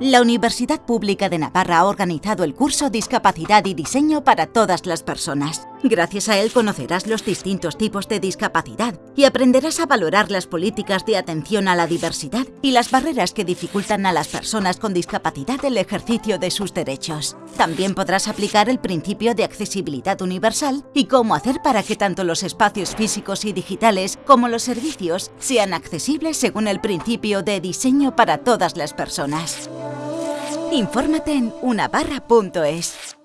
La Universidad Pública de Navarra ha organizado el curso Discapacidad y Diseño para todas las personas. Gracias a él conocerás los distintos tipos de discapacidad y aprenderás a valorar las políticas de atención a la diversidad y las barreras que dificultan a las personas con discapacidad el ejercicio de sus derechos. También podrás aplicar el principio de accesibilidad universal y cómo hacer para que tanto los espacios físicos y digitales como los servicios sean accesibles según el principio de diseño para todas las personas. Infórmate en unabarra.es.